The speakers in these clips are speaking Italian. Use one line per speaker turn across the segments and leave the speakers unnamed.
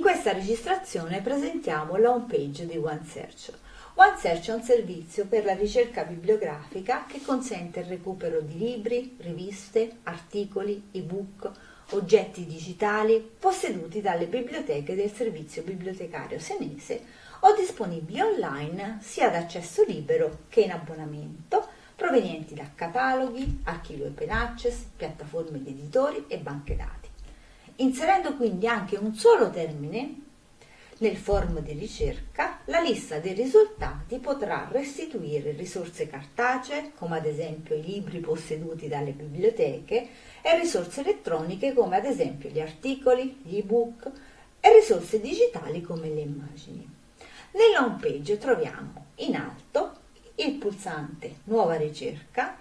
questa registrazione presentiamo la home page di OneSearch. OneSearch è un servizio per la ricerca bibliografica che consente il recupero di libri, riviste, articoli, ebook, oggetti digitali posseduti dalle biblioteche del servizio bibliotecario senese o disponibili online sia ad accesso libero che in abbonamento provenienti da cataloghi, archivi open access, piattaforme di editori e banche dati, inserendo quindi anche un solo termine nel form di ricerca, la lista dei risultati potrà restituire risorse cartacee, come ad esempio i libri posseduti dalle biblioteche, e risorse elettroniche, come ad esempio gli articoli, gli ebook, e risorse digitali come le immagini. Nella home page troviamo in alto il pulsante Nuova ricerca,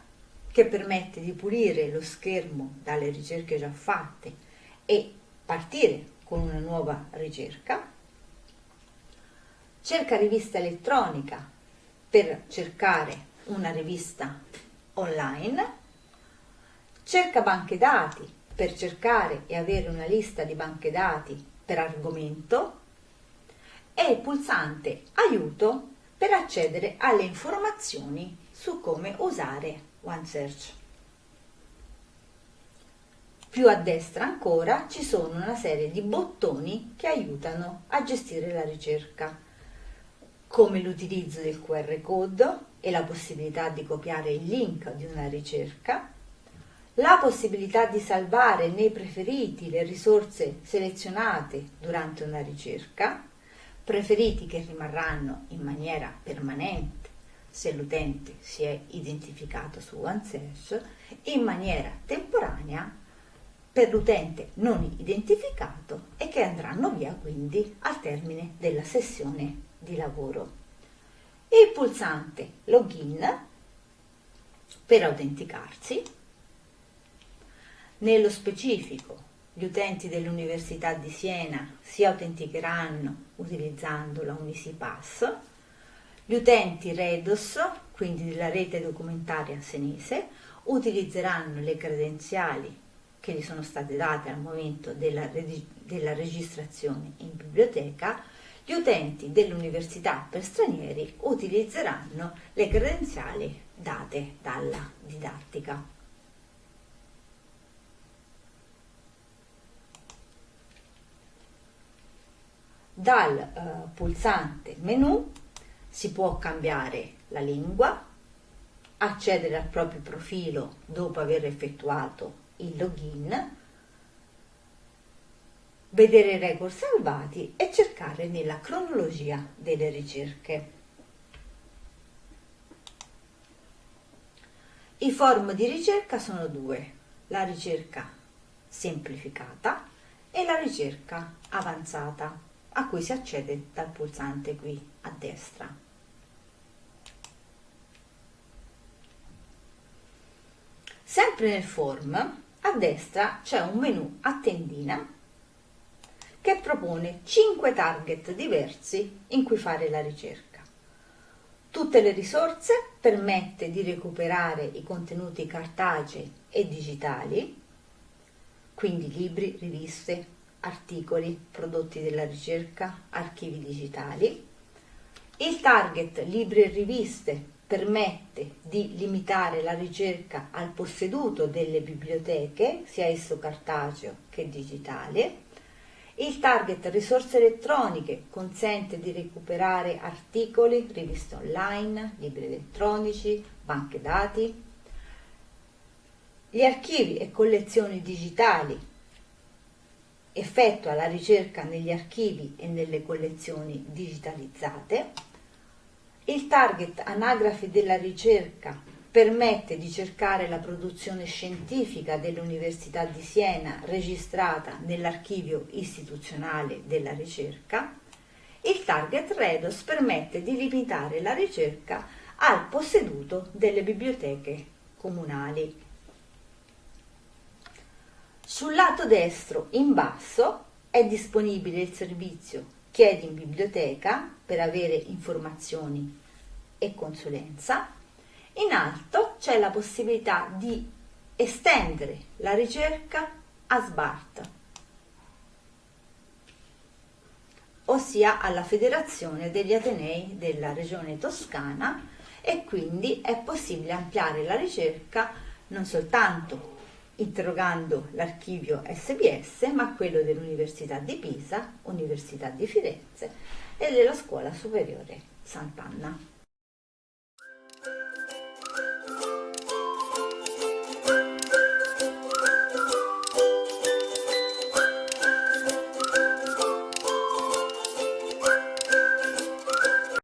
che permette di pulire lo schermo dalle ricerche già fatte e partire con una nuova ricerca. Cerca rivista elettronica per cercare una rivista online, cerca banche dati per cercare e avere una lista di banche dati per argomento. E il pulsante aiuto per accedere alle informazioni su come usare OneSearch. Più a destra ancora ci sono una serie di bottoni che aiutano a gestire la ricerca come l'utilizzo del QR code e la possibilità di copiare il link di una ricerca, la possibilità di salvare nei preferiti le risorse selezionate durante una ricerca, preferiti che rimarranno in maniera permanente se l'utente si è identificato su OneSearch, in maniera temporanea per l'utente non identificato e che andranno via quindi al termine della sessione di lavoro. Il pulsante Login per autenticarsi. Nello specifico, gli utenti dell'Università di Siena si autenticheranno utilizzando la Unisipass, gli utenti Redos, quindi della rete documentaria senese, utilizzeranno le credenziali che gli sono state date al momento della, della registrazione in biblioteca gli utenti dell'università per stranieri utilizzeranno le credenziali date dalla didattica. Dal eh, pulsante menu si può cambiare la lingua, accedere al proprio profilo dopo aver effettuato il login, vedere i record salvati e cercare nella cronologia delle ricerche. I form di ricerca sono due, la ricerca semplificata e la ricerca avanzata, a cui si accede dal pulsante qui a destra. Sempre nel form, destra c'è un menu a tendina che propone 5 target diversi in cui fare la ricerca. Tutte le risorse permette di recuperare i contenuti cartacei e digitali, quindi libri, riviste, articoli, prodotti della ricerca, archivi digitali. Il target libri e riviste permette di limitare la ricerca al posseduto delle biblioteche, sia esso cartaceo che digitale il target risorse elettroniche consente di recuperare articoli, riviste online, libri elettronici, banche dati. Gli archivi e collezioni digitali effettua la ricerca negli archivi e nelle collezioni digitalizzate. Il target anagrafi della ricerca permette di cercare la produzione scientifica dell'Università di Siena registrata nell'archivio istituzionale della ricerca, il target REDOS permette di limitare la ricerca al posseduto delle biblioteche comunali. Sul lato destro in basso è disponibile il servizio Chiedi in biblioteca per avere informazioni e consulenza in alto c'è la possibilità di estendere la ricerca a SBART. ossia alla Federazione degli Atenei della Regione Toscana e quindi è possibile ampliare la ricerca non soltanto interrogando l'archivio SBS, ma quello dell'Università di Pisa, Università di Firenze e della Scuola Superiore Sant'Anna.